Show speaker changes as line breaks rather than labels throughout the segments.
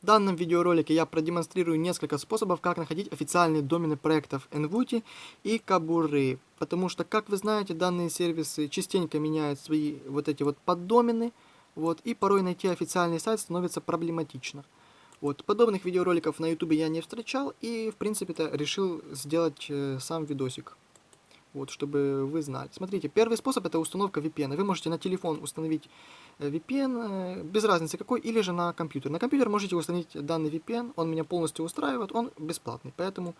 В данном видеоролике я продемонстрирую несколько способов, как находить официальные домены проектов NVUTI и Кабуры. Потому что, как вы знаете, данные сервисы частенько меняют свои вот эти вот поддомены. Вот, и порой найти официальный сайт становится проблематично. Вот, подобных видеороликов на YouTube я не встречал и, в принципе-то, решил сделать э, сам видосик. Вот, чтобы вы знали. Смотрите, первый способ это установка VPN. Вы можете на телефон установить э, VPN, э, без разницы какой, или же на компьютер. На компьютер можете установить данный VPN, он меня полностью устраивает, он бесплатный, поэтому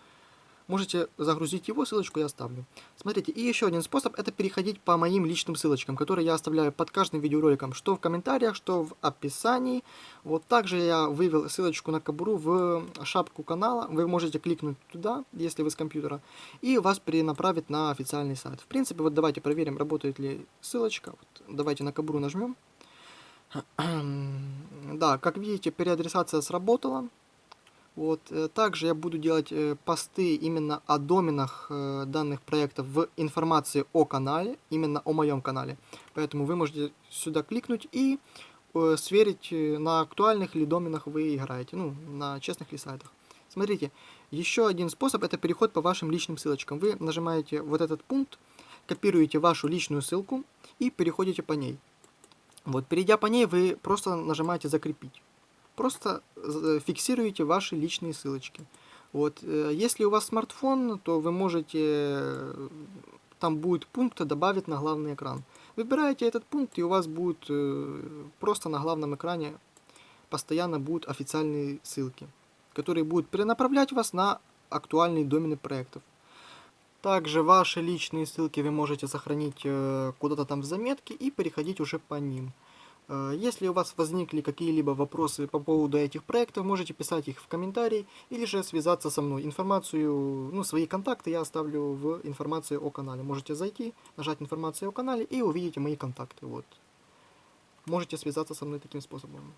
можете загрузить его, ссылочку я оставлю. Смотрите, и еще один способ, это переходить по моим личным ссылочкам, которые я оставляю под каждым видеороликом, что в комментариях, что в описании. Вот также я вывел ссылочку на Кабуру в шапку канала, вы можете кликнуть туда, если вы с компьютера, и вас перенаправит на официальный сайт. В принципе, вот давайте проверим, работает ли ссылочка. Вот, давайте на Кабуру нажмем. Да, как видите, переадресация сработала. Вот. Э, также я буду делать э, посты именно о доменах э, данных проектов в информации о канале, именно о моем канале. Поэтому вы можете сюда кликнуть и сверить, на актуальных ли доменах вы играете, ну, на честных ли сайтах. Смотрите, еще один способ это переход по вашим личным ссылочкам. Вы нажимаете вот этот пункт, копируете вашу личную ссылку и переходите по ней. Вот, перейдя по ней, вы просто нажимаете «Закрепить». Просто фиксируете ваши личные ссылочки. Вот, э, если у вас смартфон, то вы можете, э, там будет пункт добавить на главный экран. Выбираете этот пункт, и у вас будет просто на главном экране постоянно будут официальные ссылки, которые будут перенаправлять вас на актуальные домены проектов. Также ваши личные ссылки вы можете сохранить куда-то там в заметке и переходить уже по ним. Э, если у вас возникли какие-либо вопросы по поводу этих проектов, можете писать их в комментарии или же связаться со мной. Информацию, ну, свои контакты я оставлю в информации о канале. Можете зайти, нажать информацию о канале и увидите мои контакты. Вот. Можете связаться со мной таким способом.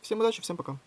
Всем удачи, всем пока.